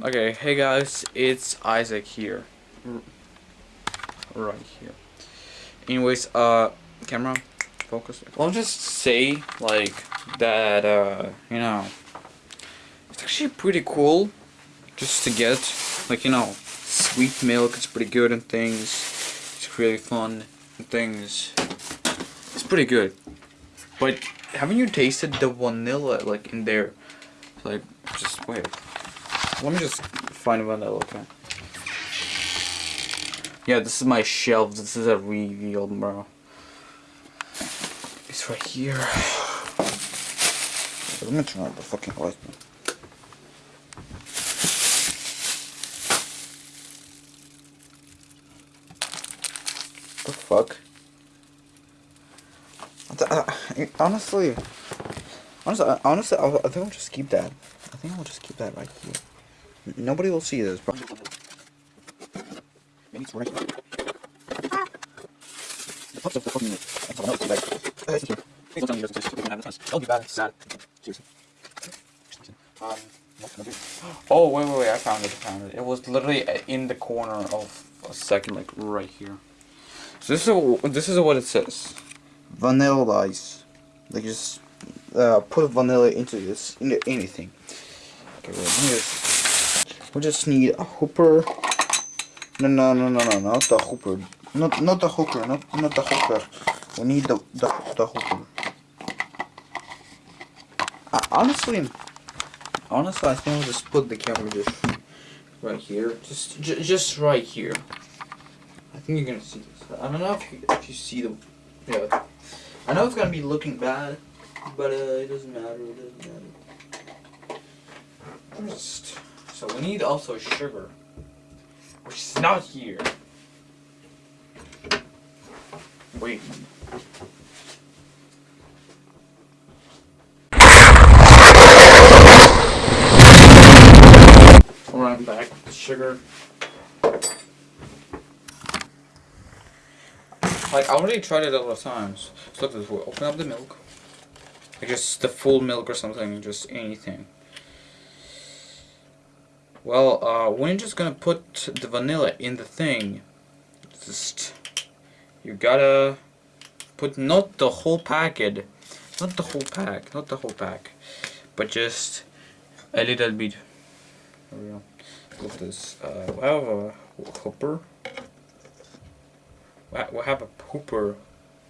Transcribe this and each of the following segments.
Okay, hey guys, it's Isaac here. Right here. Anyways, uh, camera, focus. I'll just say, like, that, uh, you know, it's actually pretty cool just to get, like, you know, sweet milk, it's pretty good and things. It's really fun and things. It's pretty good. But haven't you tasted the vanilla, like, in there? Like, just wait. Let me just find vanilla, okay? Yeah, this is my shelf. This is a reveal, bro. It's right here. Let me turn on the fucking light. The fuck? honestly, honestly, honestly, I'll, I think I'll just keep that. I think I'll just keep that right here. Nobody will see this. Maybe it's right. The pups of the fucking someone else like Please don't tell me you're just have this. Don't be bad, it's sad. Seriously. Um, oh wait wait wait! I found it! I found it! It was literally in the corner of a second, like right here. So this is a, this is what it says. Vanilla ice. Like just uh, put vanilla into this into anything. Okay, well, let me just we just need a hooper. No, no, no, no, no, not the hooper. Not, not the hooker. Not, not the hooker. We need the, the, the hooper. Uh, honestly, honestly, I think I'll just put the camera just right here. Just, just right here. I think you're gonna see this. I don't know if you, if you see the, yeah. I know it's gonna be looking bad, but uh, it doesn't matter. It doesn't matter. Just. So we need also sugar, which is not here. Wait. Run back sugar. Like, I already tried it a lot of times. So look this, we open up the milk. Like, just the full milk or something, just anything. Well, uh, we're just gonna put the vanilla in the thing. Just, you gotta put not the whole packet, not the whole pack, not the whole pack, but just a little bit. There we go. Look this. Uh, we have a hooper. We have a hooper.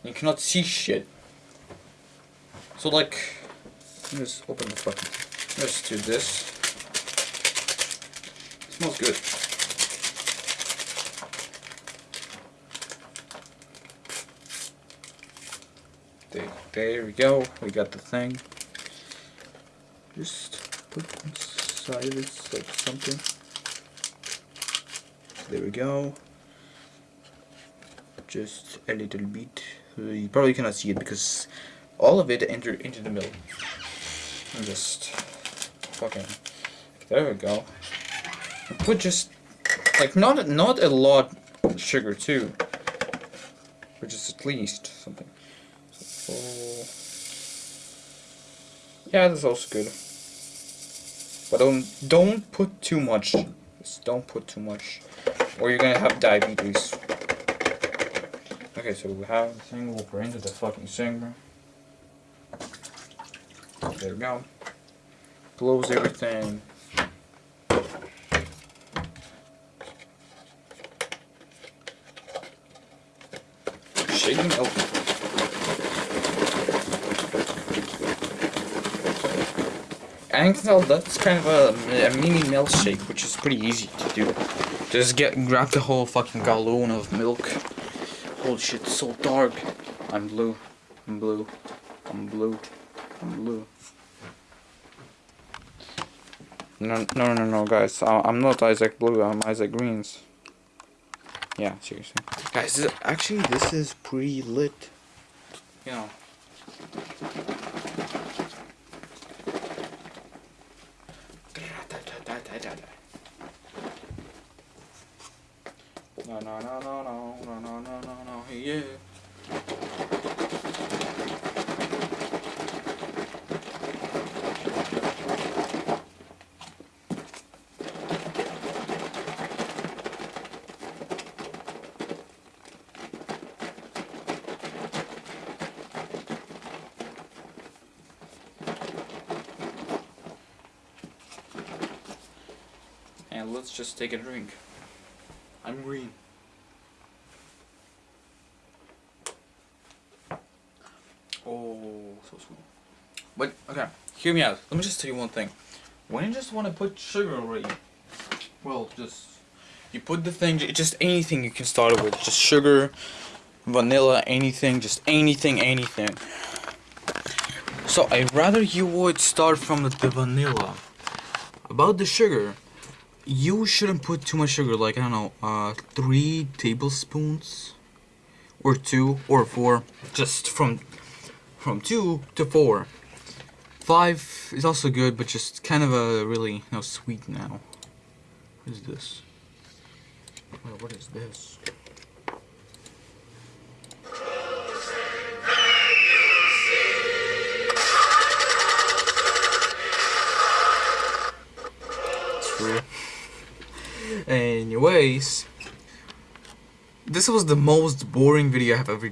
You cannot see shit. So like, let's open the fucking. Let's do this. Smells good. There, we go. We got the thing. Just put inside of this like something. There we go. Just a little bit. You probably cannot see it because all of it entered into the middle. just fucking. There we go put just like not not a lot sugar too, but just at least something. So, yeah, that's also good. But don't don't put too much. Just don't put too much, or you're gonna have diabetes. Okay, so we have the thing. We'll bring into the fucking singer. There we go. Close everything. Open. And you can tell that's kind of a, a mini milkshake, which is pretty easy to do. Just get grab the whole fucking gallon of milk. Holy shit, it's so dark. I'm blue. I'm blue. I'm blue. I'm blue. No, no, no, no, guys. I'm not Isaac Blue. I'm Isaac Greens. Yeah, seriously. Guys, this, actually, this is pretty lit. You know. No, no, no, no, no, no, no, no, no, no, yeah. And let's just take a drink. I'm green. Oh, so sweet. But okay, hear me out. Let me just tell you one thing. When you just want to put sugar already, well, just you put the thing, just anything you can start it with, just sugar, vanilla, anything, just anything, anything. So I'd rather you would start from the, the vanilla. About the sugar, you shouldn't put too much sugar, like, I don't know, uh, three tablespoons, or two, or four, just from, from two to four. Five is also good, but just kind of a really, you know, sweet now. What is this? Well, what is this? Anyways, this was the most boring video I have ever